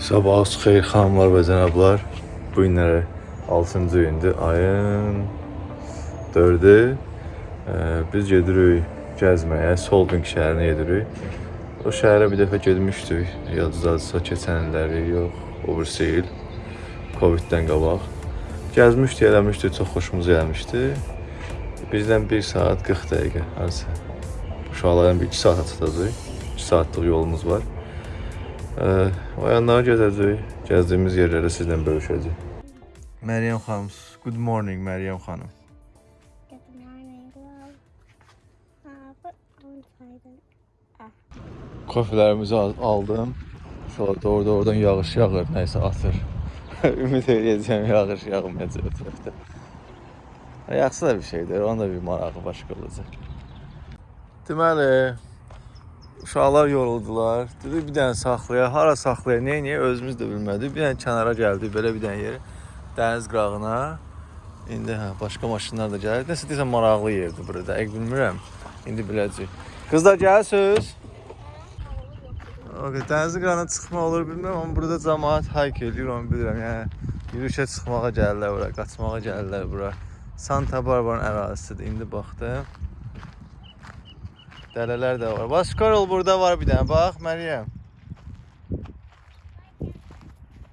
Sabahınız xeyir xanımlar və cənablar. Bu günləri 6-cı gündür, ayın 4-ü. Ee, Biz gedirik gəzməyə, Solving şəhərinə gedirik. O şəhərə bir dəfə getmişdik. Yadınızda keçən illəri, yox, o birisi il. Covid-dən qabaq. Gəzmişdik, eləmişdik, çox xoşumuza gəlmişdi. Bizdən 1 saat 40 dəqiqə harasa. Uşaqların bir 2 saat çatacağıq. 2 saatlıq yolumuz var. Ee, o yanları gezəcəyik. Gəzdiyimiz yerləri sizlə bölüşəcəyik. Məryəm xanım, good morning Məryəm xanım. Al- aldım. Sonra doğru oradan yağış yağır, nəysə atır. Ümid edəcəm yağış yağmayacaq ətrafda. Ha, Yağsa da bir şeydir, onun da bir marağı başqa olacaq. Deməli, uşaqlar yoruldular. Dedi bir dənə saxlaya, hara saxlaya, nə niyə özümüz də bilmədik. Bir dənə kənara gəldik, belə bir dənə yer dəniz qırağına. İndi hə, başqa maşınlar da gəlir. Nəsə desən maraqlı yerdir burada. Dəqiq bilmirəm. İndi biləcəyik. Qızlar gəlsiniz. Okay, dənizin qırağına çıxma olur bilmirəm, amma burada cəmaət hike eləyir, onu bilirəm. Yəni yürüyüşə çıxmağa gəlirlər bura, qaçmağa gəlirlər bura. Santa Barbara'nın ərazisidir. İndi baxdım. Dələlər də var. Bax, Squirrel burada var bir dənə. Bax, Məryəm.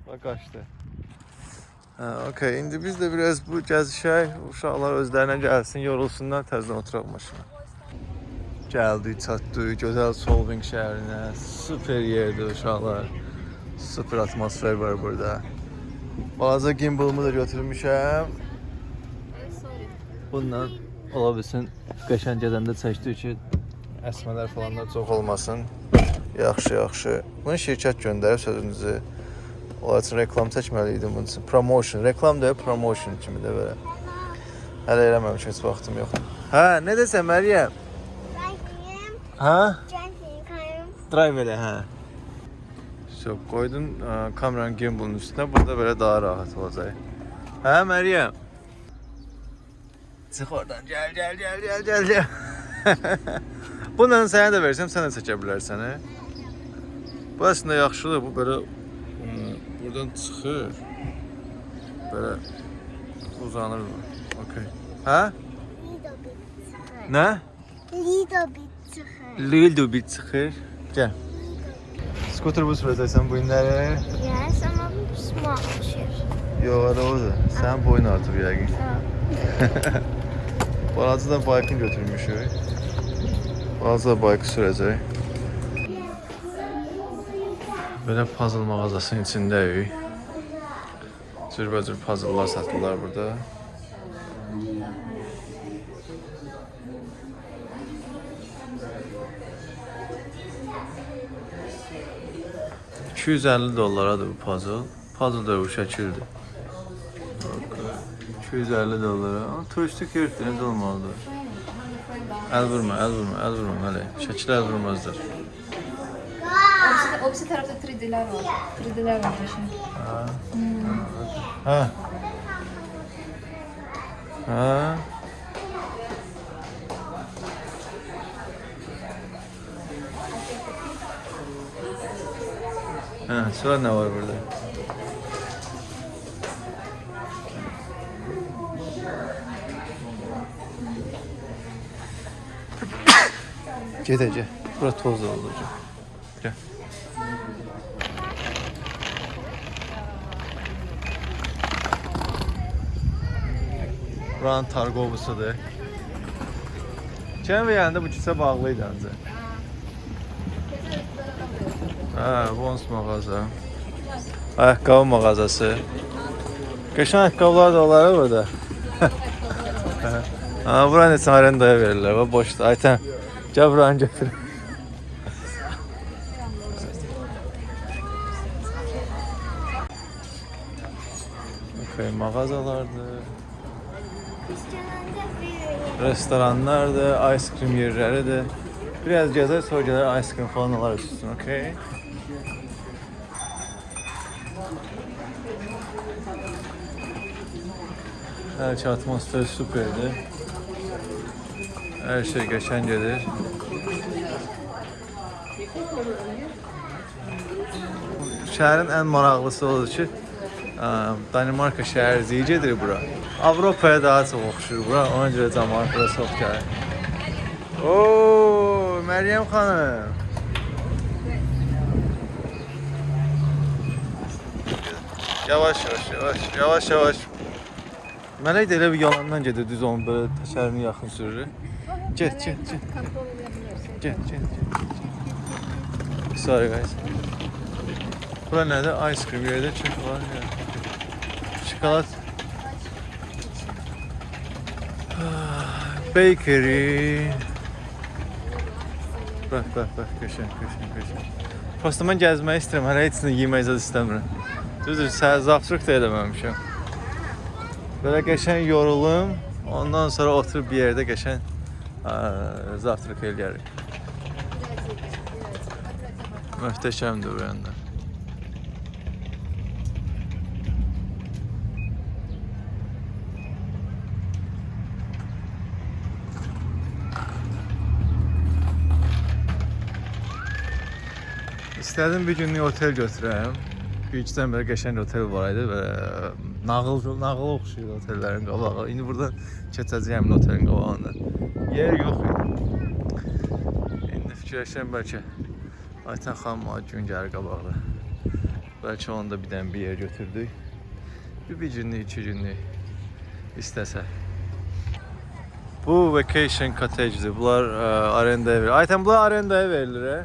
Bax qaçdı. Hə, okay. İndi biz də biraz bu gəzişək, uşaqlar özlərinə gəlsin, yorulsunlar, təzədən oturaq maşına. Gəldik, çatdıq gözəl Solving şəhərinə. Super yerdir uşaqlar. Super atmosfer var burada. Balaca gimbalımı da götürmüşəm. Bundan ola bilsin qəşəng gedəndə çəkdik ki, əsmələr falan da çox olmasın. Yaxşı, yaxşı. Bunu şirkət göndərib sözünüzü. Onlar üçün reklam çəkməli idim bunun üçün. Promotion, reklam deyil, promotion kimi də belə. Hələ eləməmişəm, heç vaxtım yoxdur. Hə, nə desən Məryəm? Hə? Drive elə, hə. So, qoydun kameranın gimbalın üstünə, burada belə daha rahat olacaq. Hə, Məryəm? Çıx oradan, gəl, gəl, gəl, gəl, gəl, gəl. Bununla sənə də versəm, sən də çəkə bilərsən, hə? Bu əslində yaxşıdır, bu belə ə, buradan çıxır. Belə uzanır bu. Okay. Hə? Nə? Little bit çıxır. Lil bit çıxır. Gəl. Skuter bu sürəcəksən bu günləri. Yes, amma small düşür. Yox, hələ odur. Sənin boyun artıb yəqin. Balaca da baykını götürmüşük. Balaca da baykı sürəcək. Belə puzzle mağazasının içindəyik. Cürbəcür puzzle'lar satırlar burada. ...250 dollaradır bu puzzle. Puzzle da bu şəkildir. 250 dollara. Amma turistik yerdir, necə olmalıdır? Əl vurma, əl vurma, əl vurma hələ. Şəkil əl vurmazdır. Opsi, opsi tarafta 3D'ler var. 3D'ler var şimdi. Hə. Hə. Hə, sonra nə var burada? Gedəcək. Bura toz olacaq. Gəl. Buranın targovusudur. Keçən verəndə bu kisə bağlı idi ancaq. Hə, Vons mağaza. Ayaqqabı mağazası. Qəşəng ayaqqabılar da olar burada. ha, bura neçə arendaya verirlər. Boşdur. Aytən, gəl buranı götür. Okay, mağazalardır. Biz gələndə bir Restoranlardır, ice cream yerləridir. Biraz gəzər, sonra gələr ice cream falan alarız üstün, okey? Hər şey atmosfer superdir. Hər şey qəşəng gedir. Şəhərin ən maraqlısı odur ki, Danimarka şəhəri ziyicədir bura. Avropaya daha çox oxşur bura. Ona görə bura çox gəlir. Oo, Məryəm xanım. Yavaş yavaş yavaş yavaş yavaş. Mələk də elə bir yalandan gedir düz onun belə təkərini yaxın sürür. Get get get. Get get get. Sorry guys. Bura nədir? Ice cream yerdə kek var ya. Şokolad. Bakery. Bax, bax, bax, qəşəng, qəşəng, qəşəng. Prosta mən gəzmək istəyirəm, hələ heç nə yemək zad istəmirəm. Düzdür, səhər zavtrıq da eləməmişəm. Belə qəşəng yorulum, ondan sonra oturub bir yerdə qəşəng ə, zavtrıq eləyərik. Möhtəşəmdir bu yanda. İstədim bir günlük otel götürəm. Büyükdən belə qəşəng otel var idi və nağıl nağıl oxşuyur otellərin qabağı. İndi buradan keçəcəyəm otelin qabağında. Yer yox idi. İndi fikirləşirəm bəlkə Aytən xanım gün gəlir qabaqda. Bəlkə onu da bir dənə bir yer götürdük. Bir, bir günlük, iki günlük istəsə. Bu vacation cottage'dir. Bunlar ə, arendaya verilir. Aytən bunlar arendaya verilir, hə?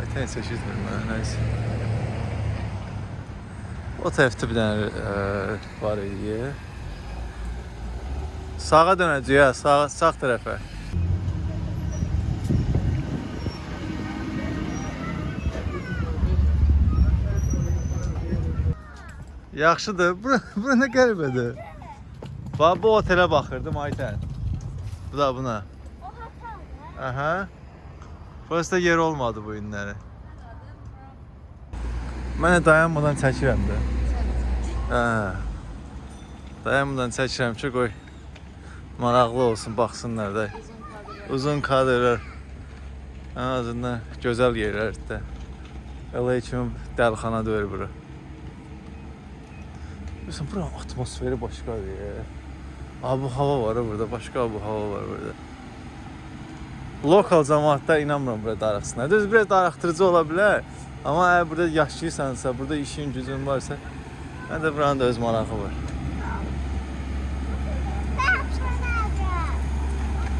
Aytən seçizmir mənə, nəysə. O tərəfdə bir dənə ə, var idi. Sağa dönəcəyik, hə, sağ, sağ tərəfə. Yaxşıdır. Bura, bura nə qəribədir. Bax bu otelə baxırdım Aytən. Bu da buna. Aha. Burası da yer olmadı bu günləri. Mən də dayanmadan çəkirəm də. Hə. Dayanmadan çəkirəm ki, qoy maraqlı olsun, baxsınlar da. Uzun kadrlar. Ən azından gözəl yerlərdə. LA kimi dəlxana deyil bura. Bilirsən, buranın atmosferi başqadır. Abu hava var burada, başqa abu hava var burada. Lokal cəmaətlər inanmıram bura darıxsınlar. Düz biraz darıxdırıcı ola bilər. Amma əgər burada yaşayırsansa, burada işin gücün varsa, mən də buranın da öz marağı var.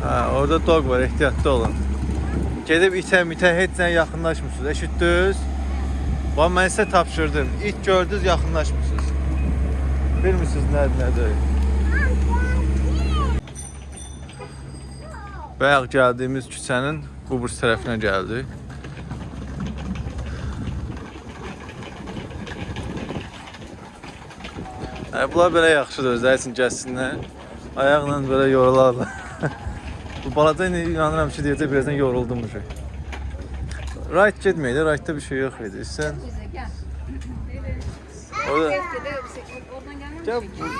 Hə, orada dog var, ehtiyatlı olun. Gedib itə mitə heç yaxınlaşmırsınız. Eşitdiniz? Bax mən sizə tapşırdım. İt gördünüz, yaxınlaşmırsınız. Bilmirsiniz nədir, nədir. Bayaq gəldiyimiz küçənin bu burs tərəfinə gəldik. Hə, bunlar belə yaxşıdır, özləri üçün gəlsinlər. Ayaqla belə yorularlar. bu balaca indi inanıram ki, deyəcək birazdan yoruldum bu şey. Right getməydi, rightda bir şey yox idi. Gel. orada Gel musun?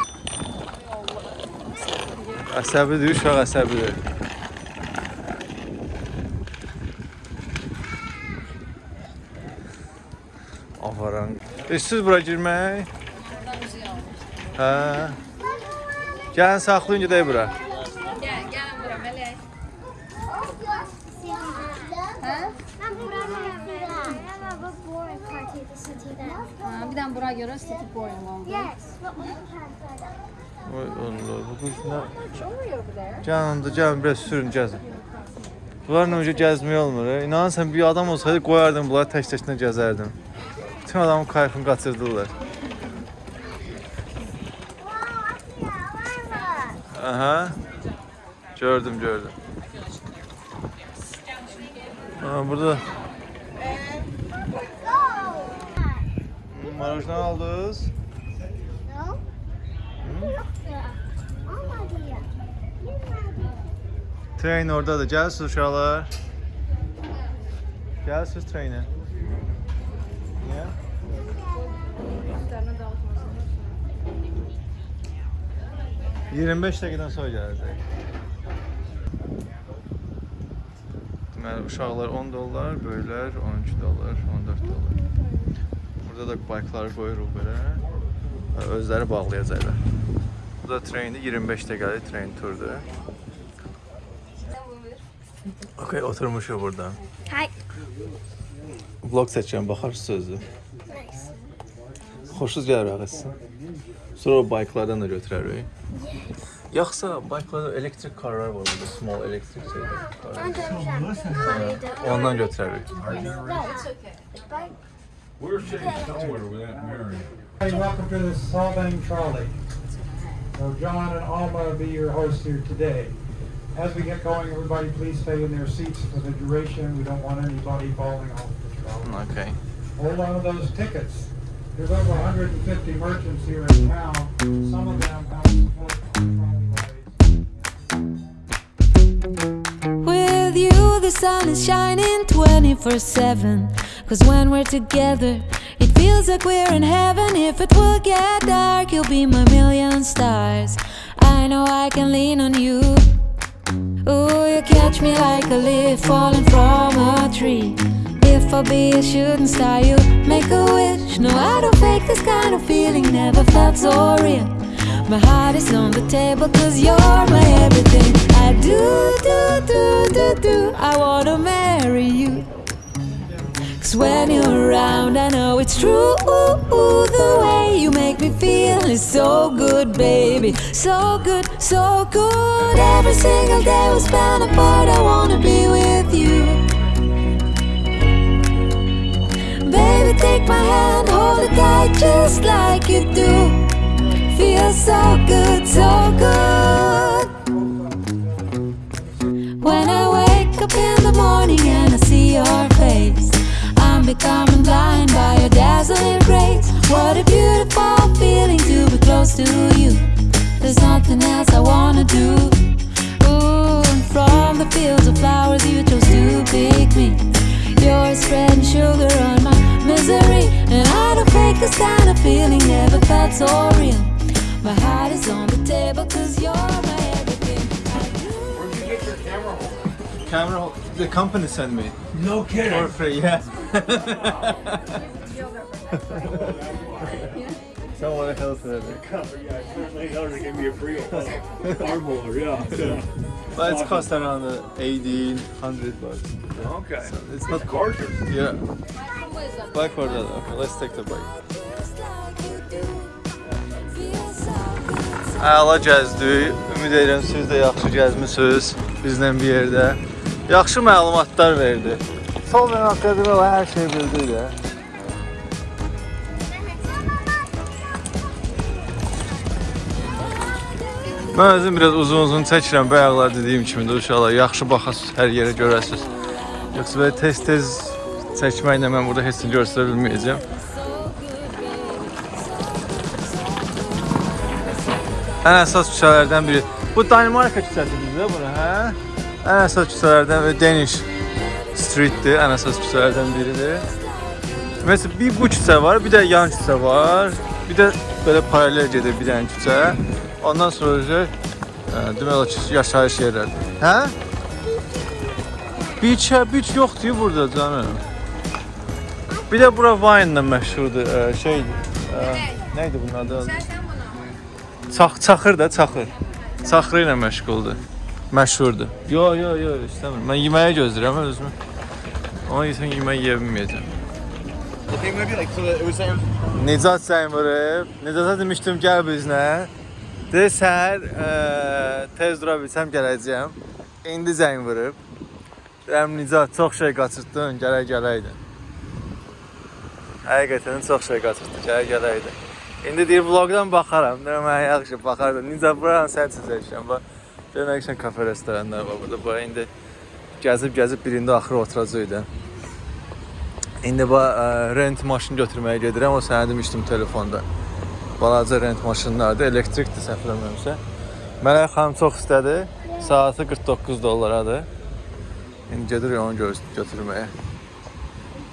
əsəbidir, uşaq əsəbidir. Avaran. İstəyirsiniz bura girmək? Hə. Gəlin saxlayın gedək bura. Oy Allah, bu quş nə? Show me over there. Gəlin, də gəlin biraz sürün, gəzin. Bunlarla önce gəzmək olmur. e. İnan sən bir adam olsaydı qoyardım bunları tək-təklə gəzərdim. Bütün adamın kayfını qaçırdılar. Aha. Gördüm, gördüm. Ha, burada marojna aldınız. Tren oradadır. Gəlsiz uşaqlar. Gəlsiz trenə. Niyə? Olsun. 25 dəqiqədən sonra gələcək. Deməli uşaqlar 10 dollar, böyüklər 12 dollar, 14 dollar. Burada da baykları qoyuruq belə. Özləri bağlayacaqlar. Bu da trendi 25 dəqiqəlik tren turdur. Okay, oturmuşuq burada. Hi. Vlog çəkirəm, baxarsınız özü. Nice. Xoşunuz gəlir ağızsın. Sonra o bayklardan da götürərik. Yoxsa bayklarda elektrik karlar var burada, small elektrik şeylər. Ben döneceğim. Harry'de. Ondan götürərik. We're sitting somewhere without Mary. Hey, welcome to the Solvang Trolley. So John and Alma will be your hosts here today. As we get going, everybody please stay in their seats for the duration. We don't want anybody falling off the trolley. Mm, okay. Hold on to those tickets. There's over 150 merchants here in town. Some of them have support from trolley. With you, the sun is shining 24 7. Cause when we're together, it feels like we're in heaven. If it will get dark, you'll be my million stars. I know I can lean on you. Ooh, you catch me like a leaf falling from a tree. If I be a shooting star, you make a wish. No, I don't fake this kind of feeling, never felt so real. My heart is on the table, cause you're my everything. I do, do, do, do, do. I wanna you. Cause when you're around, I know it's true. The way you make me feel is so good, baby. So good, so good. Every single day we spend apart, I wanna be with you. Baby, take my hand, hold it tight just like you do. Feels so good, so good. When I wake up in the morning and I see your I'm becoming blind by your dazzling grace. What a beautiful feeling to be close to you. There's nothing else I wanna do. Ooh, and from the fields of flowers you chose to pick me. You're spreading sugar on my misery, and I don't fake this kind of feeling. Never felt so real. My heart is on the table, cause you're my everything. Where'd you get your camera holder? Camera, the company sent me No kidding. for free, yeah. Someone else said it. Yeah, certainly those give me a free arm holder, yeah. But it's cost around uh, 1800 bucks. Okay. So it's not Gorgeous. Yeah. Bike for that. Okay, let's take the bike. Əla gəzdik. Ümid edirəm siz də yaxşı gəzmisiniz bizlə bir yerdə. Yaxşı məlumatlar verdi. Sol və haqqında o hər şey bildi də. Mən özüm biraz uzun-uzun çəkirəm bayaqlar dediyim kimi də uşaqlar yaxşı baxasınız, hər yerə görəsiniz. Yoxsa belə tez-tez çəkməklə mən burada heç nə göstərə bilməyəcəm. Ən əsas küçələrdən biri. Bu Danimarka küçəsidir də bura, hə? Ən əsas küçələrdən və Danish Streetdir, ən əsas küçələrdən biridir. Məsələn, bir bu küçə var, bir də yan küçə var. Bir də belə paralel gedir bir dənə küçə. Ondan sonra isə ə, demək olar ki, yaşayış yerləri. Hə? Beach, beach yoxdur burada canım. Bir də bura wine-la məşhurdur. Ə, şey, ə, nə idi bunun adı? Çax, çaxır da, çaxır. Çaxırı ilə məşğuldur. Məşhurdur. Yo, yo, yo, istəmirəm. Mən yeməyə gözləyirəm özümü. Ona yesən yemək yeyə bilməyəcəm. Necat zəng vurub. Necata demişdim gəl bizlə. Dedi səhər ə, tez dura bilsəm gələcəyəm. İndi zəng vurub. Deyirəm Necat çox şey qaçırtdın, gərək gələydin. Həqiqətən çox şey qaçırtdın, gərək gələydin. İndi deyir vloqdan baxaram. Deyirəm mən yaxşı baxardım. Necə buranı sən çizəcəksən. Bax. Görmək üçün kafe restoranlar var burada. Bax indi gəzib gəzib birində axırı oturacaqdı. İndi bu rent maşın götürməyə gedirəm. O sənə demişdim telefonda. Balaca rent maşınlardır, elektrikdir səhv eləmirəmsə. Mələk xanım çox istədi. Saatı 49 dollaradır. İndi gedirik onu gö- götürməyə.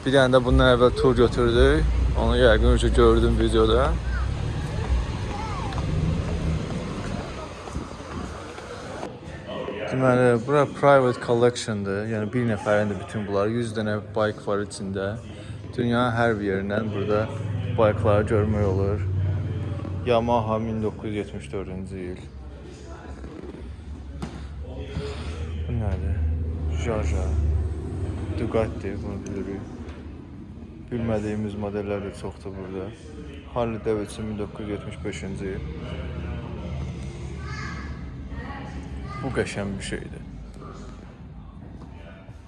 Bir dənə də bundan əvvəl tur götürdük. Onu yəqin ki gördüm videoda. Deməli, bura private collectiondur. Yəni bir nəfərindir bütün bunlar. 100 dənə bike var içində. Dünyanın hər yerindən burada bikeları görmək olur. Yamaha 1974-cü il. Bu nədir? Jaja. Ducati bunu bilirik. Bilmədiyimiz modellər də çoxdur burada. Harley Davidson 1975-ci il. Bu qəşəng bir şeydir.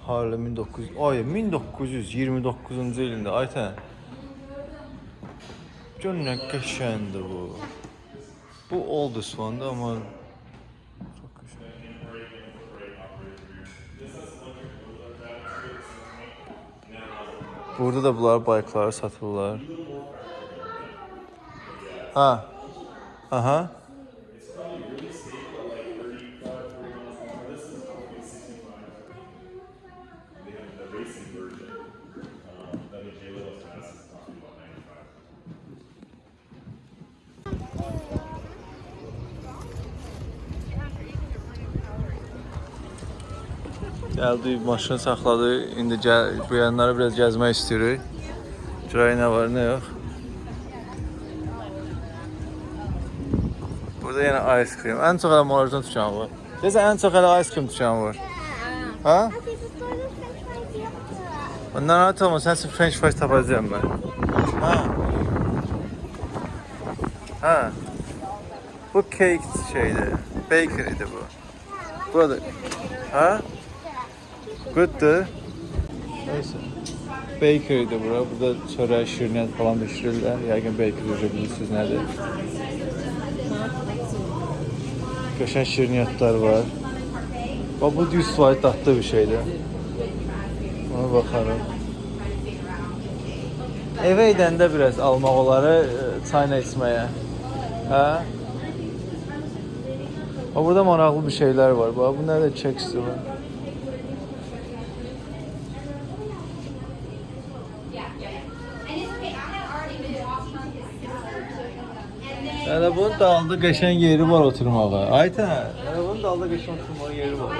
Harley 1900 ay 1929-cu ilində aytən. Gör nə qəşəngdir bu. Bu oldest one amma çox qəşəng. Burada da bunlar baykları satırlar. Ha. Aha. Gəldi, maşını saxladı. İndi gəl, bu yanları biraz gəzmək istəyirik. Görək nə var, nə yox. Burada yenə ice cream. Ən çox elə marajdan tutan var. Deyəsən ən çox elə ice cream tutan var. Ha? Hadi bu sonra french fries yaptı. Ondan rahat olma, sən üçün french fries tapacağım mən. Ha? Ha? Bu cake şeydir. Bakery'dir bu. Burada. Ha? Good'dur. Neyse. Bakery'dir bura. Burada çörək, şirniyyat falan bişirirlər. Yəqin bakery üzrə bilirsiniz nədir. Qəşəng şirniyyatlar var. Bax bu 100% dadlı bir şeydir. Ona baxarım. Evə gedəndə biraz almaq oları e, çayla içməyə. Hə? Bax burada maraqlı bir şeylər var. Bax bu nədir? Çeksti var. Yəni bunun dalında qəşəng yeri var oturmağa. Aytən, yəni bunun dalında qəşəng oturmağa yeri var.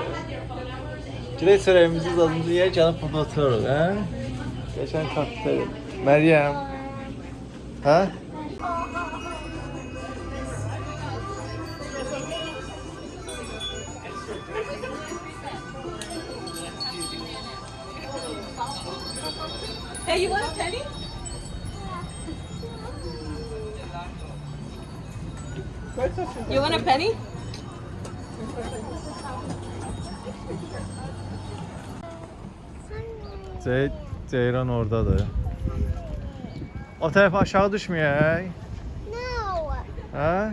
Girək çörəyimizi zadımızı yeyək, gəlib burada oturarıq, hə? Qəşəng kafe. Məryəm. Hə? Hey, you want a penny? You want a penny? Zey Ceyran oradadır. O taraf aşağı düşmüyor. Hey. No. Ha?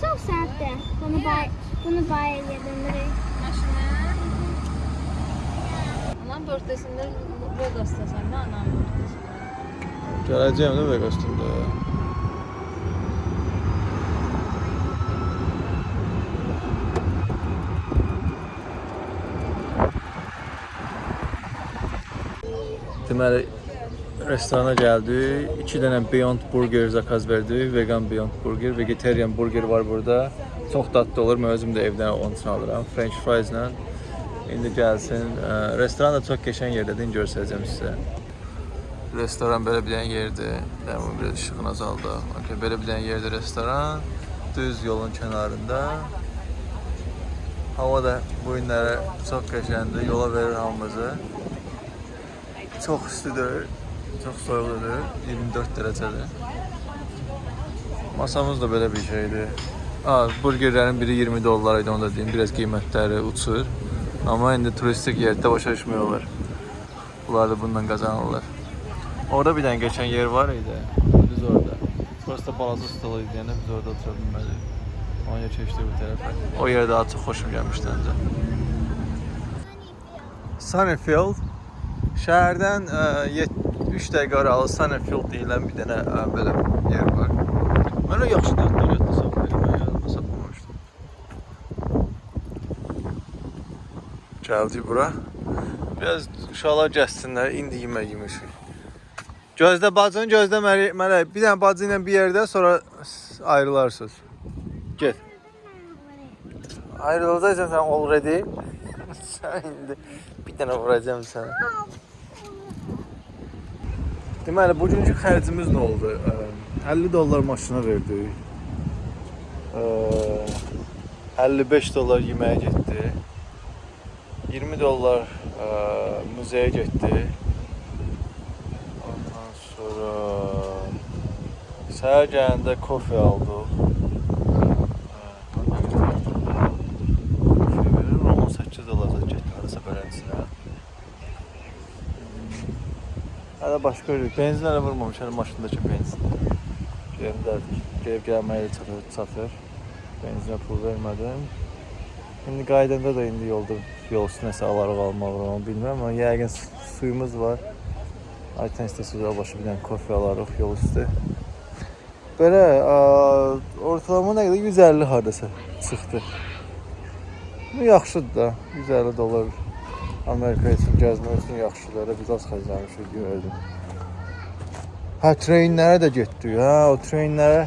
So sad there. Bunu bay bunu bay yedim. Anam birthdasında Vegas'ta sen ne anam birthdasında? Gələcəyəm də Vegasda. Deməli restorana gəldik. 2 dənə Beyond Burger zakaz verdik. Vegan Beyond Burger, vegetarian burger var burada. Çox dadlı olur. Mən özüm də evdən onun üçün alıram. French fries ilə. İndi gəlsin. Restoran da çox qəşəng yerdədir. İndi göstərəcəm sizə. Restoran belə bir dənə yerdir. Dəmin biraz işığını azaldı. Okay, belə bir dənə yerdir restoran. Düz yolun kənarında. Hava da bu günlərə çox qəşəngdir. Yola verir hamımızı. Çox istidir. Çox soyuqdur. 24 dərəcədir. Masamız da belə bir şeydir. Aa, burgerlərin biri 20 dollar idi, onu da deyim. Biraz qiymətləri uçur. Amma indi turistik yerdə başa düşmüyorlar. Bunlar da bundan qazanırlar. Orada bir dənə geçən yer var idi. Düz orada. Burası da balaca stol idi, yəni biz orada otura bilmədik. Ona keçdik bu tərəfə. O yer daha çox xoşum gəlmişdi öncə. Sunnyfield şəhərdən 3 dəqiqə aralı Sunnyfield deyilən bir dənə ə, belə yer var. Mən o yaxşı dadlı Gəldik bura. Biraz uşaqlar gəzsinlər, indi yemək yemişik. Gözdə bacını, gözdə mələk. Bir dənə bacı ilə bir yerdə, sonra ayrılarsınız. Get. Ayrılacaqsan sən already. sən indi bir dənə vuracağam sənə. Deməli, bugünkü xərcimiz nə oldu? Ə, 50 dollar maşına verdik. Ə, 55 dollar yeməyə getdi. 20 dollar ə, muzeyə getdi. Ondan sonra səhər gələndə kofe aldıq. Kofe verir, 18 dollar da getdi harasa beləsinə. Hələ başqa yox. Benzin hələ vurmamış, hələ maşındakı benzin. Gedib gedib gəlməyə çatır, çatır. Benzinə pul vermədim. İndi qaydanda da indi yolda yol üstü nəsə alarıq almaq onu bilmirəm, amma yəqin su- suyumuz var. Ayten istəsiz başı bir dənə kofe alarıq yol üstü. Belə ə, ortalama nə qədər 150 hardasa çıxdı. Bu yaxşıdır da. 150 dollar Amerika üçün gəzmək üçün yaxşıdır. Elə biz az xərcləmişik gördüm. Hə, treyinlərə də getdik. Hə, o treyinlərə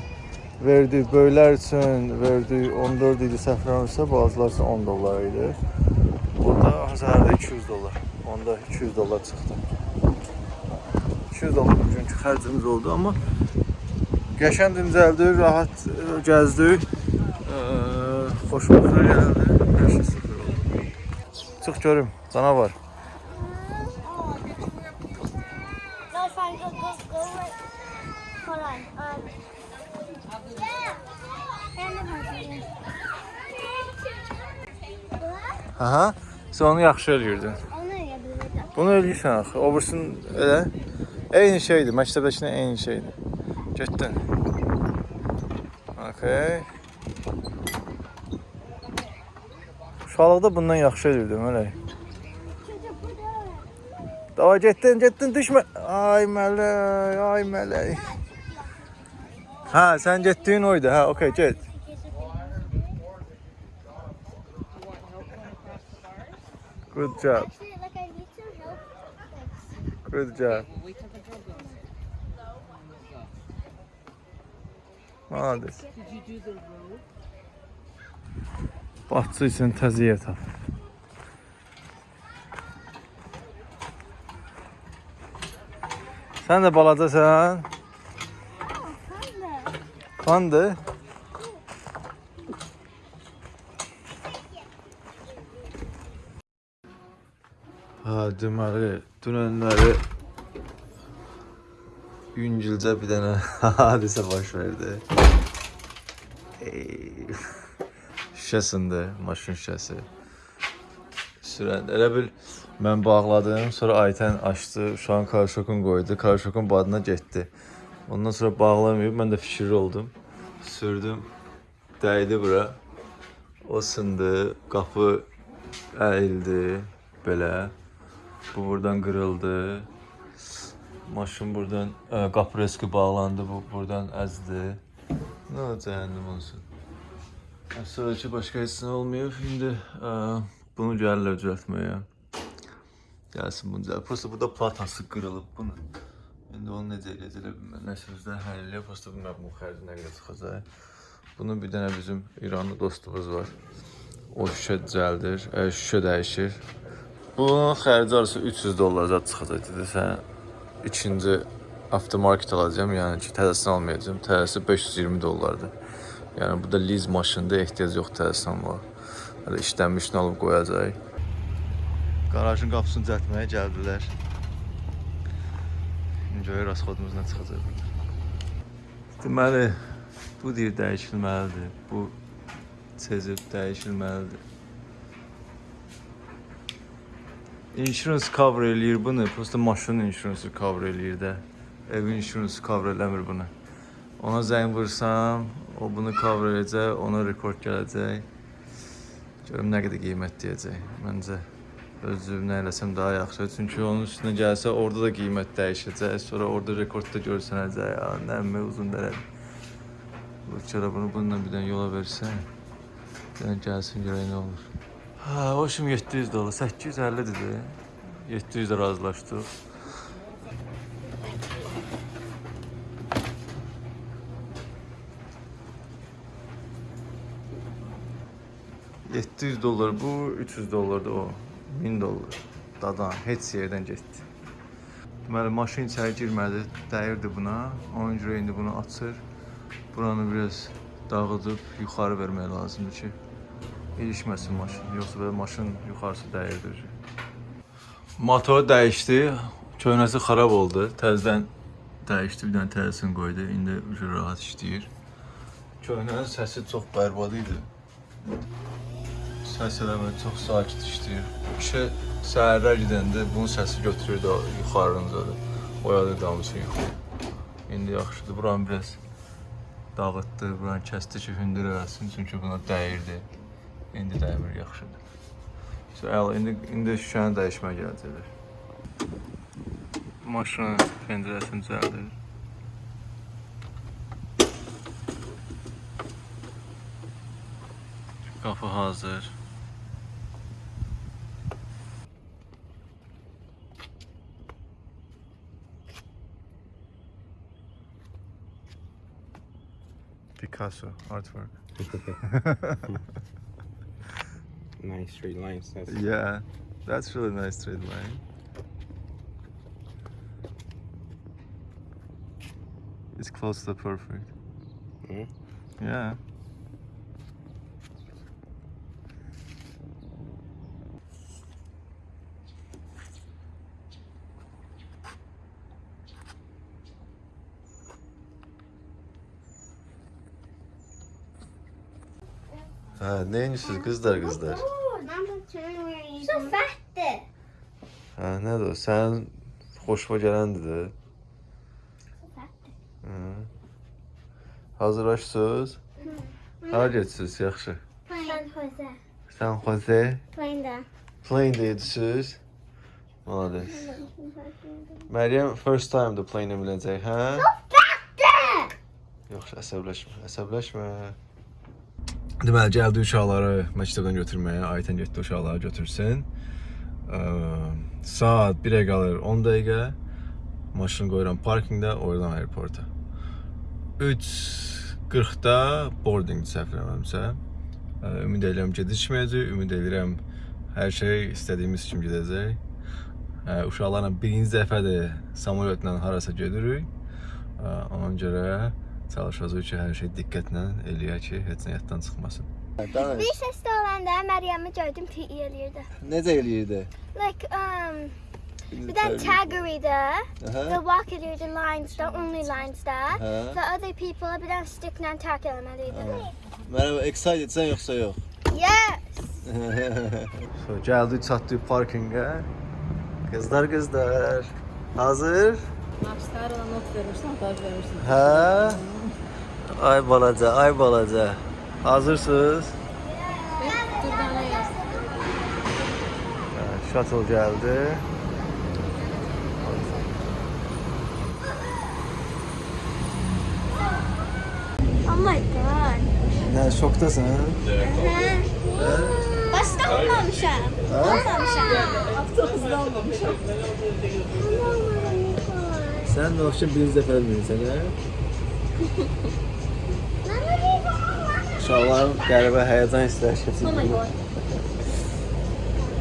verdi. Böyüklər üçün verdi 14 idi səfərləmirsə, bazılar üçün 10 dollar idi. Burada azarda 200 dollar. Onda 200 dollar çıxdı. 200 dollar bugünkü xərcimiz oldu, amma qəşəng dincəldik, rahat ə, gəzdik. Ə, Xoşbəxtə gəldi. Hər şey super oldu. Çıx görüm, canavar. Aha. Sən onu yaxşı eləyirdin. Onu yapabilirim. Bunu eləyirsən axı. Obursun elə. Eyni şeydir. Məktəbdəkinə eyni şeydir. Getdin. Okay. Uşaqlıqda bundan yaxşı eləyirdim elə. Çünkü burada. Dava getdin, getdin, düşmə. Ay mələk, ay mələk. Hə, sən getdiyin oydu. Hə, okay, get. Good job. Actually, like I need some help. Like, Good job. Malades. Bahçı üçün təziyyə tap. Sən də balacasan. kinda. Kandı. Ha, deməli, dünənləri yüngülcə bir dənə hadisə baş verdi. Ey, Şüşəsində, maşın şüşəsi. Sürən, elə bil mən bağladım, sonra Aytən açdı, uşağın karşokun qoydu, karşokun badına getdi. Ondan sonra bağlamayıb, mən də fikirli oldum. Sürdüm, dəydi bura. O sındı, qapı əyildi, belə. Bu buradan qırıldı. Maşın buradan, ə, qapı reski bağlandı, bu buradan əzdi. Nə olacaq cəhənnəm olsun. Sonraki başqa heç nə olmayıb. İndi ə, bunu gəlirlər düzəltməyə. Gəlsin bunu düzəlt. Prosta burada platası qırılıb bunu. İndi onu necə eləyəcəklər bilmirəm. Nəsə özləri həll eləyir. Prosta bilmirəm bu xərci nə qədər çıxacaq. Bunun bir dənə bizim İranlı dostumuz var. O şüşə düzəldir, ə, şüşə dəyişir. Bunun xərci arası 300 dollar zət çıxacaq dedi. Sən ikinci avtomarket alacağam, yəni ki, təzəsini almayacağam. Təzəsi 520 dollardır. Yəni bu da liz maşındır, ehtiyac yox təzəsini almağa. Hələ işlənmişini alıb qoyacaq. Qarajın qapısını düzəltməyə gəldilər. Görək rasxodumuz nə çıxacaq. Deməli, bu deyir dəyişilməlidir. Bu çezib dəyişilməlidir. Insurance cover eləyir bunu. Prosta maşının insurance cover eləyir də. Evin insurance cover eləmir bunu. Ona zəng vursam, o bunu cover edəcək, ona rekord gələcək. Görüm nə qədər qiymət deyəcək. Məncə özüm nə eləsəm daha yaxşı. Çünki onun üstünə gəlsə orada da qiymət dəyişəcək. Sonra orada rekordda görsənəcək. Ya, nə mi uzun dərədir. Bu çara bunu bununla bir dənə yola versən. Bir dənə gəlsin görək nə olur. Ha, o şimdi 700 dolar, 850 dedi. 700 razılaşdıq. $700 dollar bu, 300 dollar da o. 1000 dollar. Dadan heç yerdən getdi. Deməli maşın içəri girmədi, dəyirdi buna. Ona görə indi bunu açır. Buranı biraz dağıdıb yuxarı vermək lazımdır ki, ilişməsin maşın. Yoxsa belə maşın yuxarısı dəyirdir. Motor dəyişdi. Köhnəsi xarab oldu. Təzədən dəyişdi, bir dənə təzəsini qoydu. İndi rahat işləyir. Köhnənin səsi çox bərbad idi. Səs eləmə çox sakit işləyir. Kişi səhərlər gedəndə bunun səsi götürürdü o yuxarıncadır. Oyadı damısı yuxu. İndi yaxşıdır. Buranı biraz dağıtdı, buranı kəsdi ki, hündür eləsin, çünki buna dəyirdi. İndi dəymir, yaxşıdır. So, əla, indi, indi şüşəni dəyişmək gələcəklər. Maşının pəncərəsini düzəldir. Qapı hazır. Picasso artwork. Nice straight lines. That's Yeah, that's really nice straight line. It's close to perfect. Mhm. Yeah. Ha, neymişsiniz kızlar kızlar? Number two, where you so fast. Ha, nədir o? Sənin xoşuma gələndir də. Hı. Hazırlaşsınız? Hara getsiniz, yaxşı. San Jose. San Jose, Find the. plane deyirsiniz. Malades. Məryəm first time da plane minəcək, hə? Fast. Yox, əsəbləşmə, əsəbləşmə. Deməli, gəldi uşaqları məktəbdən götürməyə, Aytən getdi uşaqları götürsün. Ə, saat 1-ə qalır 10 dəqiqə. Maşını qoyuram parkinqdə, oradan aeroporta. 3:40-da boarding səhv eləmirəmsə. Ə, Ümid edirəm gecikməyəcək, ümid edirəm hər şey istədiyimiz kimi gedəcək. Ə, Uşaqlarla birinci dəfədir samolyotla harasa gedirik. Ə, Ona görə çalışacağıq ki, hər şey diqqətlə eləyək ki, heç nə yaddan çıxmasın. Bir ses de olanda Meryem'i gördüm PE eləyirdi. Necə eləyirdi? Like um bir tane tagger'ıydı. The walk eləyirdi lines the only lines da. Hə. The other people bir tane sticklə tag eləməliydi. Mənə excited-sən yoxsa yox? Yes. so, gəldik, çatdıq parkinqə. Qızlar, qızlar. Hazır? Hapslarla not vermişsin, montaj vermişsin. Hə? Ay balaca, ay balaca. Hazırsınız? Durdana yaz. Hə, Shuttle gəldi. Oh my god. Nə, şokdasan? Başta olmamışam. Olmamışam. Sən nə üçün birinci dəfə bilmirsən, hə? Uşaqların qəribə həyəcan hissləri keçirir.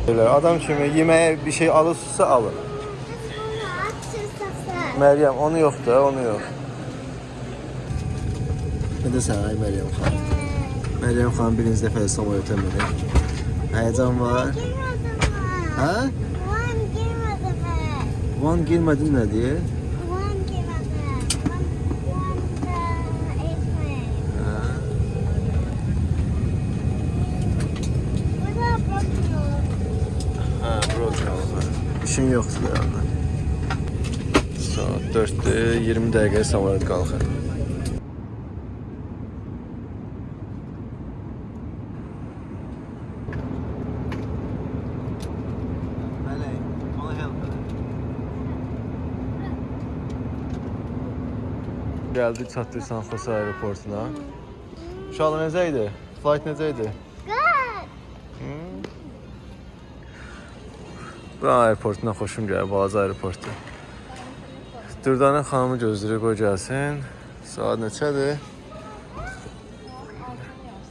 Belə adam kimi yeməyə bir şey alırsınızsa alın. Məryəm, onu yox da, onu yox. Desən, ay Məryəm xanım? Məryəm xanım birinci dəfə samolyota minir. Həyəcan var. Hə? One girmədi mi? Van girmədin nə deyir? One girmədi. One, one da etmək. Hə. Burada bakıyor. Hə, broken var. İşin yoxdur da yanında. Saat 4-dür, 20 dəqiqə samolyot qalxır. Gəldik, çatdıq San Jose aeroportuna. Uşaqlar necə idi? Flight necə idi? Buranın aeroportundan xoşum gəlir, balaca aeroportu. Dürdanə xanımı gözləyirik, qoy gəlsin. Saat neçədir?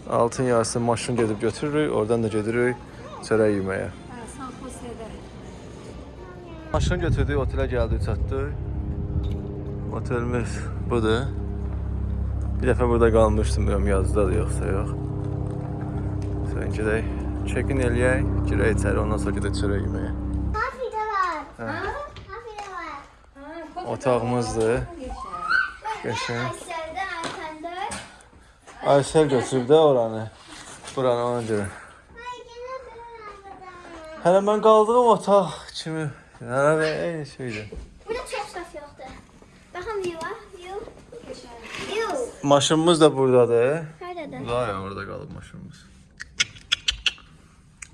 Altın yarısı maşın gedib götürürük, oradan da gedirik çörək yeməyə. Ha, San Jose'de. Maşın götürdük, otelə gəldik, çatdıq. Otelimiz budur. Bir dəfə burada qalmışdım, bilmirəm yazdadır yoxsa yox. Sən gedək, check-in eləyək, girək içəri, ondan sonra gedək çörək yeməyə. Kafi de var. Kafi de var. Ha, Otağımızdır. Qəşəng. Aysel götürüb də oranı. Buranı ona görə. Hələ mən qaldığım otaq kimi hələ də eyni şeydir. Burada çok saf yoktu. Bakın view var. View. View. Maşınımız da buradadır. Nerede? Daha ya orada qalıb maşınımız.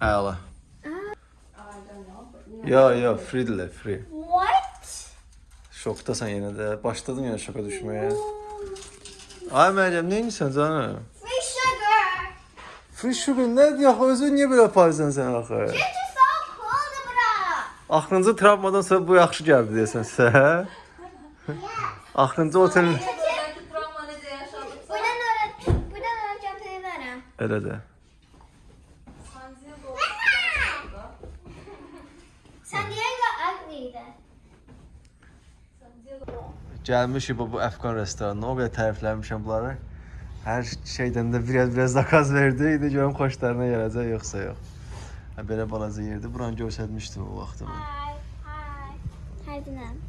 Əla. Ya ya freedirlər, free. Şokdasan yenə də. Başladın yenə şoka düşməyə. Ay Məryəm, nə edirsən canım? Free sugar. Free sugar nədir ya? Özün niyə belə aparırsan sən axı? Çünkü soğuk oldu bura. Axırıncı travmadan sonra bu yaxşı gəldi deyəsən sizə, hə? Axırıncı yaşadık. Buradan oraya, buradan çantayı verem. elə də. San Diego. San Diego ugli'ydi. San Diego. Gəlmişik bu, bu Əfqan restoranına. O qədər tərifləmişəm bunları. Hər şeydən də biraz biraz zakaz verdi. İndi görüm xoşlarına gələcək yoxsa yox. Hə belə balaca yerdir. Buranı göstərmişdim o vaxtı mən. Hi, hi. Hi Dinan.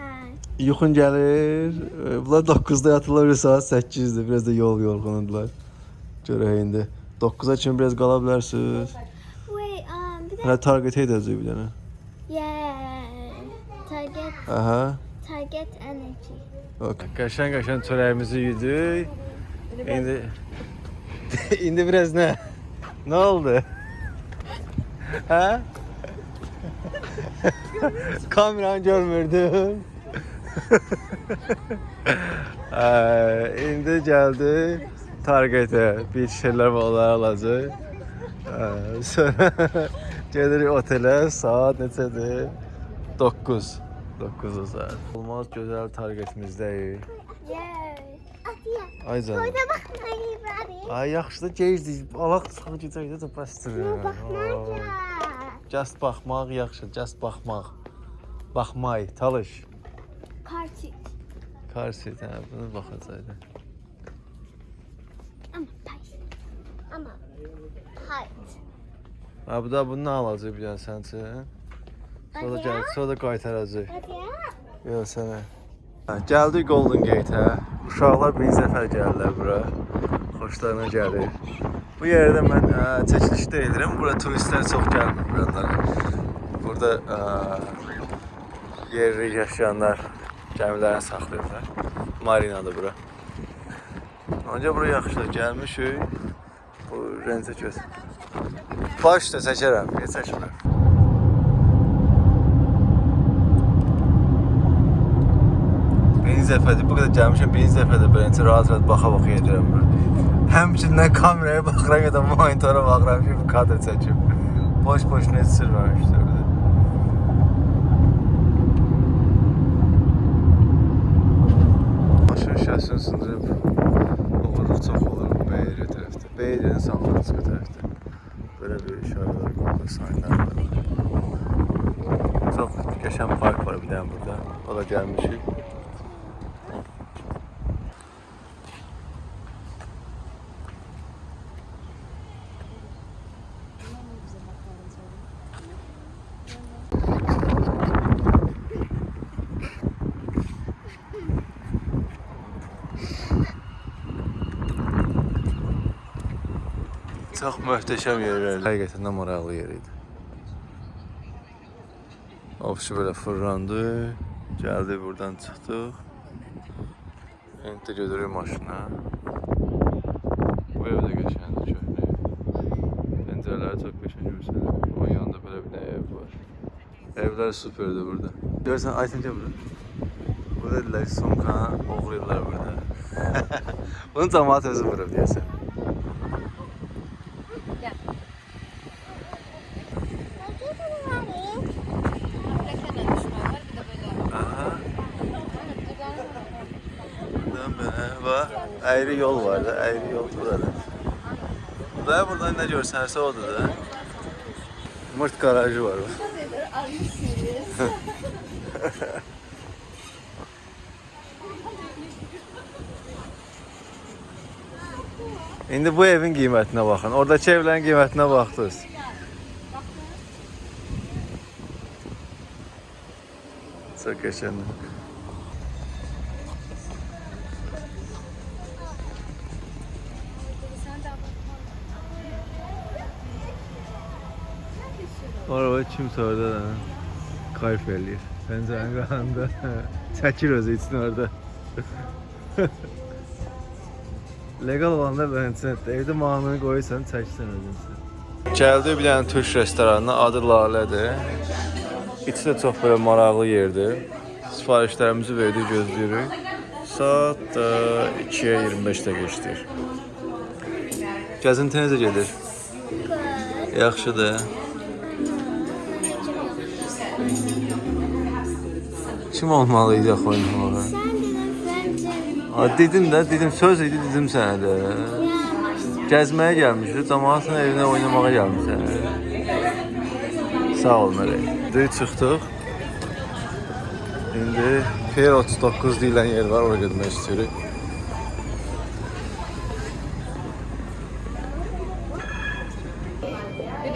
Hi. Yuxun gəlir. Bunlar 9-da yatırlar, saat 8-dir. Biraz da yol yorğunudular. Görək indi. 9-a kimi biraz qala bilərsiniz. Wait, um, bir de... Hələ target edəcək bir dənə. Yeah. Target, Aha. Target energy. Okay. Qəşəng qəşəng çörəyimizi yedik. İndi indi biraz nə? Nə oldu? Hə? Kameranı görmürdüm. Ə, indi gəldi targetə bir şeylər var alacaq. Ə, Sonra gedirik otelə saat neçədir? 9. 9 saat. Olmaz. Yay. Atiye. Ay canım. Orada bakmayı bari. Ay yaxşı da gecdir. Alaq çıxıb gedəcək də bəsdir. Şuna bakmayacağım. Just baxmaq yaxşı, just baxmaq. Baxmay, talış. Kartik. Karsit, hə, bunu baxacaqdı. Ama pay. Ama height. Ha, bu da bunu alacaq bir dənə üçün. Sonra gəl, sonra da qaytaracaq. Yox sənə. Gəldik Golden Gate-ə. Uşaqlar birinci dəfə gəlirlər bura. Xoşlarına gəlir. Bu yerdə mən ə, çəkilişdə edirəm. Bura turistlər çox gəlmir buradan. Burada ə, yerli yaşayanlar gəmilərini saxlayırlar. Marinadır bura. Ancaq bura yaxşıdır. Gəlmişik. Bu rəncə göz. Baş da çəkərəm. Niyə çəkmirəm? Birinci dəfədir, bu qədər gəlmişəm, birinci dəfədir beləncə rahat-rahat baxa-baxa edirəm bura. Həmçindən kameraya baxıram ya da monitora baxıram ki, bu kadr çəkim. Boş-boşuna heç sürməmişdir burada. Maşın şəsini sındırıb uğurluq çox olur bu Beyriyə tərəfdə. Beyriyyənin San Francisco tərəfdə. Belə bir işarələr qoyulur, sayınlar var. Çox qəşəng park var bir dənə burada. O da gəlmişik. Çox möhtəşəm yerlər. Həqiqətən də maraqlı yer idi. Ovçu belə fırlandı. Gəldi buradan çıxdıq. İndi də gedirik maşına. Bu ev də qəşəngdir, köhnə ev. Pəncərələri çox qəşəng görsənir. Onun yanında belə bir dənə ev var. Evlər superdir burada. Görsən, Aytın gəl bura. Burada dedilər ki, sumkanı oğrayırlar burada. Bunu cəmaat özü vurub deyəsən. Əyri yol var da, əyri yol burada. Və buradan nə görsənsə odur da. Mırt garajı var. bax. İndi bu evin qiymətinə baxın. Oradakı evlərin qiymətinə baxdınız. Çox qəşəngdir. Araba kimsə orada da kayf eləyir. Pəncərənin qanında çəkir özü üçün orada. Legal olanda bence evdə mahnını qoyursan, çəksən özünsə. Gəldik bir dənə türk restoranına, adı Lalədir. İçi də çox belə maraqlı yerdir. Sifarişlərimizi verdik, gözləyirik. Saat e, 2-yə 25 dəqiqə işləyir. Gəzinti necə gedir? Yaxşıdır. Kim olmalı idi axı oynamağa? Sen dedin bence. Ha, dedim də, dedim söz idi, dedim sənə də. Gəzməyə gəlmişik, cəmaatın evinə oynamağa gəlmişsən. Sağ ol Mələk. İndi çıxdıq. İndi Pier 39 deyilən yer var, oraya getmək istəyirik.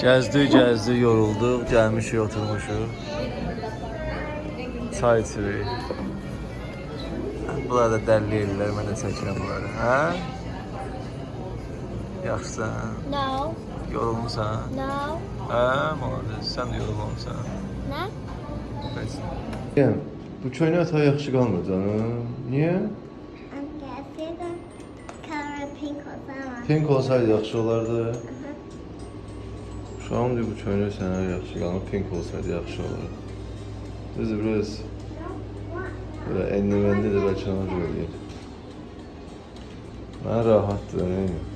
Gəzdik, gəzdik, yorulduq, gəlmişik, oturmuşuq. Çay içirik. Bunlar da dəlli ellər, mən də çəkirəm bunları. Hə? Yaxşısan? No. Yorulmusan? No. Hə, malades. Sən də yorulmamısan. Ne? Bəs. Yəni, bu köynə ata yaxşı qalmır canım. Niyə? Pink olsaydı yaxşı olardı. Şu an bu köynə sənə yaxşı qalmır. Pink olsaydı yaxşı olardı. Düzdür, biraz böyle enli de belki ona göre değil. Mənə rahatdır, nə edim?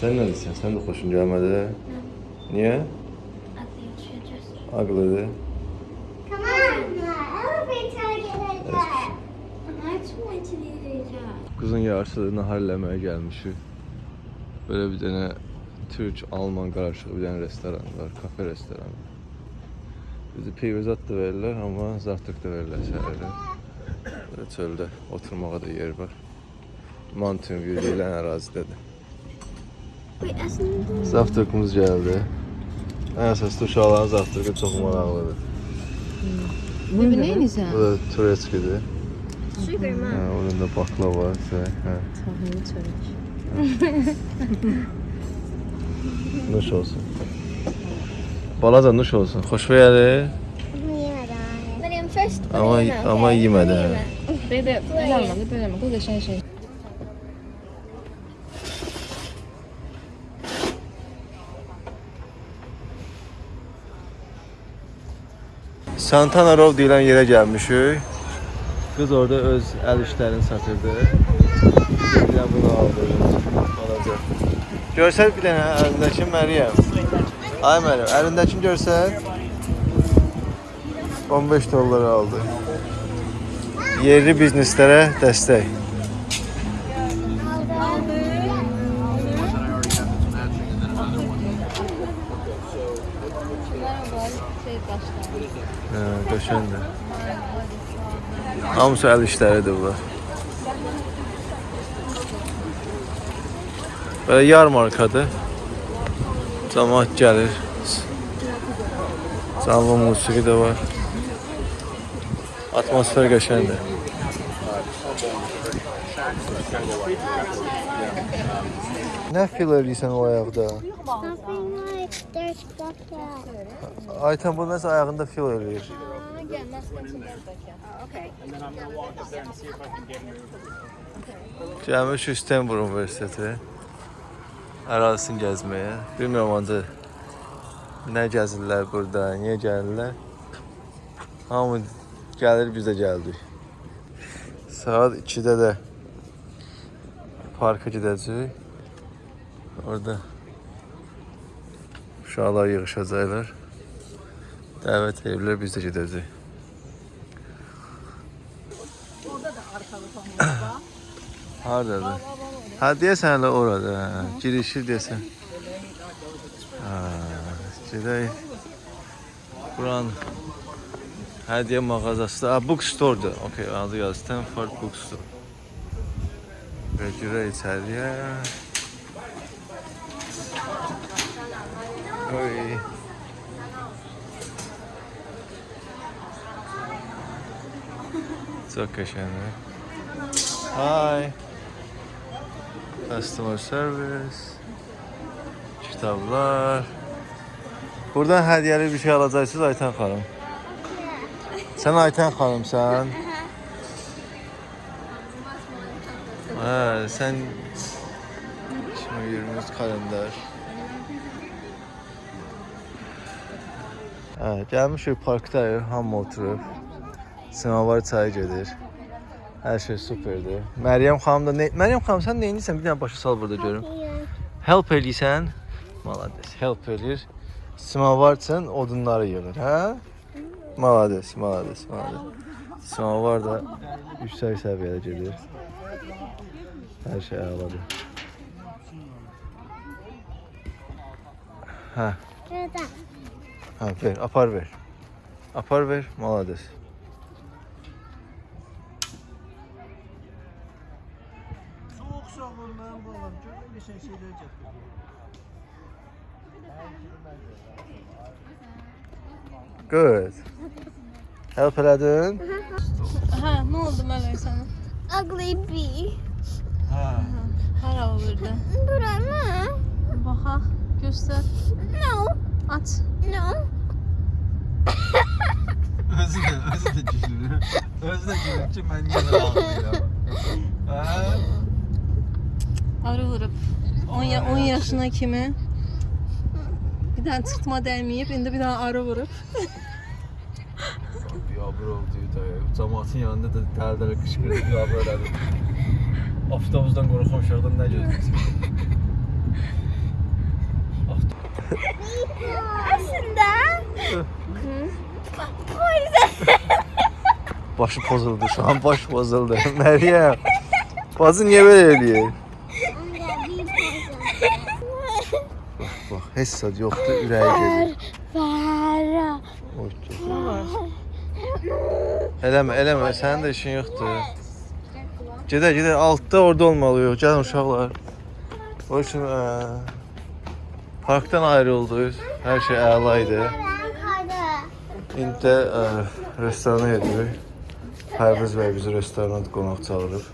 Sən nə deyirsən? Sən də xoşun gəlmədi? Niyə? I think you just. Ağlıdır. Come on. Elevator get there. I just want to do that. Qızın yarısı nahar eləməyə gəlmişik. Böyle bir dənə Türk, Alman qarışıq bir dənə restoran var, kafe restoranı. Bizi pivizat da verirlər, amma zavtraq da verirlər səhərdə. Böyle çöldə oturmağa da yer var. Mountain View deyilən ərazidədir. Zavtraqımız gəldi. Ən əsaslı uşaqların zavtraqı çox maraqlıdır. Bu neyinizə? Bu da turetskidir. Sugar Hə, mom. onun da baklava var. Hə. Tahmini çörək. Nuş olsun. Balaca nuş olsun. Xoş gəlir. Ama ama yemedi. ha. Belə belə olmadı, belə olmadı. Bu da şey şey. Santana Row deyilən yerə gəlmişik. Qız orada öz əl işlərini satırdı. Bir də bunu aldı. Balaca. Görsək bir dənə əlindəki Məryəm. Ay Məryəm, əlindəkini görsək. 15 dollar aldı. Yerli bizneslərə dəstək. Hə, qəşəngdir. Hamısı əl işləridir bunlar. Belə yarmarkadır. Cəmaət gəlir. Canlı musiqi də var. Atmosfer qəşəngdir. Nə fil eləyirsən o ayaqda? Aytan bu nəsə ayağında fil eləyir. Gəlmişik Stenbur Universiteti ərazisini gəzməyə. Bilmirəm ancaq nə gəzirlər burada, niyə gəlirlər. Hamı gəlir, biz də gəldik. Saat 2-də də parka gedəcəyik. Orada uşaqlar yığışacaqlar. Dəvət ediblər, biz də gedəcəyik. Hardadır? Ha deyəsən elə orada. Girişir deyəsən. Ha, gedək. Buran hədiyyə mağazası. Ha, bookstore-dur. Okay, adı yazır. Stanford Bookstore. Və girək içəriyə. Oy. Çox qəşəngdir. Hi. Customer service. Kitablar. Buradan hədiyyəli bir şey alacaqsınız Ayten xanım. Sən Ayten xanımsan. Hə, sən 2023 kalendar. Hə, gəlmişik parkdayıq, hamı oturub. Semavar çayı gedir. Hər şey superdir. Məryəm xanım da ne... Məryəm xanım sən nə edirsən? Bir dənə başa sal burada görüm. Help eləyirsən. Malades. Help eləyir. Semavar üçün odunları yığır, hə? Malades, malades, malades. Semavar da yüksək səviyyədə gedir. Hər şey əladır. Hə, Burada. hə, ver, apar ver. Apar ver, malades. Görmüşsən şeylər gətir. Good. Help elədin? Ha, ne oldu Melek sana? Ugly bee. Hə. Hara olurdu? Bura mı? Baxa, göster. No. Aç. No. Özü də, özü də gülür. Özü də gülür ki, mən yenə ağlayıram. Hə? Arı vurub. 10 ya 10 yaşına kimi bir dənə çıxma dəyməyib, indi bir dənə arı vurub. Biabır oldu da. Cəmaatın yanında da dərdərə qışqırıb biabır elədi. Avtobusdan qorxan uşaqdan nə gözləyirsən? Aslında. O yüzden. Başı pozuldu, şu an baş pozuldu. Məryəm, bacı niyə belə eləyir? Bax, heç sad yoxdur, ürəyi gedir. Oy, Eləmə, eləmə, sənin də işin yoxdur. Gedək, gedək, altda orada olmalıyıq. Gəlin uşaqlar. O üçün ə, parkdan ayrıldıq. Hər şey əla idi. İndi də ə, restorana gedirik. Pərviz bəy bizi restorana qonaq çağırıb.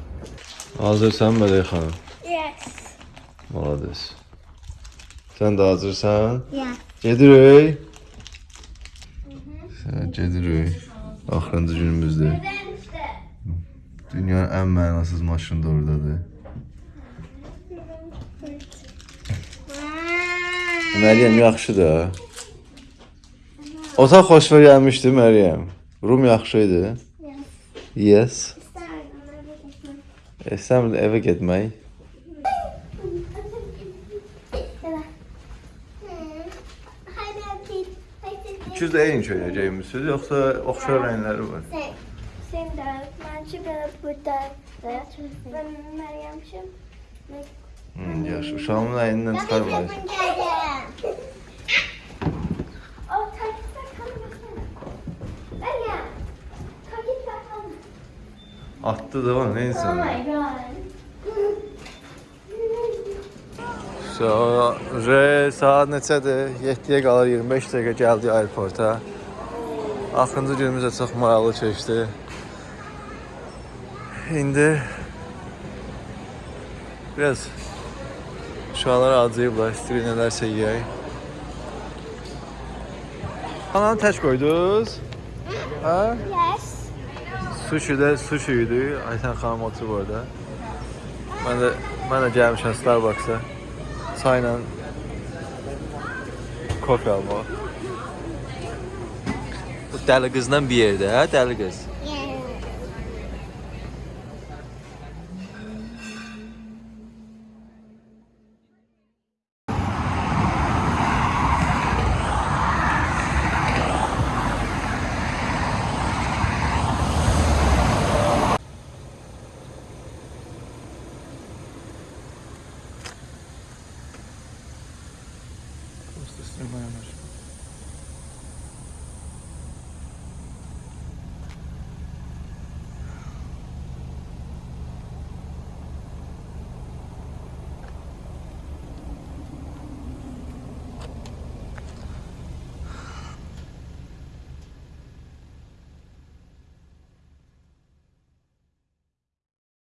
Hazırsan Mələk xanım? Yes. Malades. Sən də hazırsan? Yeah. Gedirik. Sən gedirik. Axırıncı günümüzdür. Dünyanın ən mənasız maşını da oradadır. Məryəm yaxşıdır. Otaq xoşuna gəlmişdi Məryəm. Rum yaxşı idi. Yes. İstəmirdi evə getmək. İkiniz də eyni köynəyəcəksiniz, yoxsa oxşar rəngləri var? Sen, sen de bence böyle burada ve ben Meryem'cim. Hmm, yaxşı. Uşağımın. Takipte kalma. Atdı da var, Oh neysə. my god. So, re saat neçədir? 7-yə qalır 25 dəqiqə gəldik aeroporta. Axırıncı günümüz də çox maraqlı keçdi. İndi biraz uşaqlar acıyıblar, istəyir nələrsə yeyək. Ananı tək qoydunuz? Hə? Yes. Sushi də sushi idi. Ayten xanım oturub orada. Mən də mən də gəlmişəm Starbucks-a. Çayla kofe almağa. Bu dəli qızla bir yerdə, hə? Dəli qız.